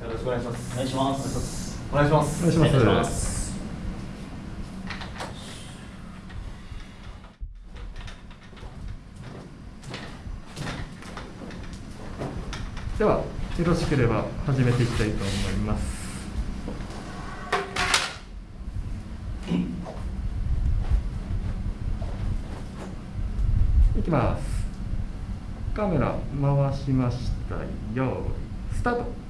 しくお願いしますお願いします。お願いします。お願い。しますお願いしますではよろしければ始めていきたいと思います。いきます。カメラ回しましたよ。いスタート。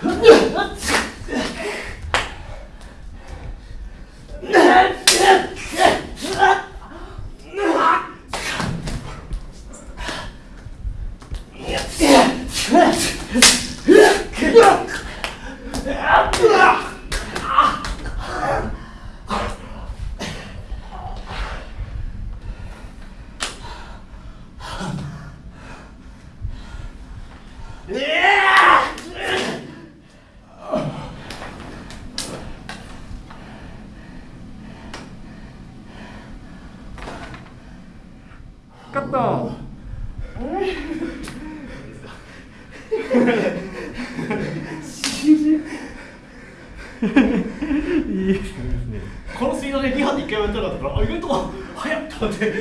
Yeah! カット。いいですねこのスピードで2班で1回もやったかったからあ意外と早っと思って。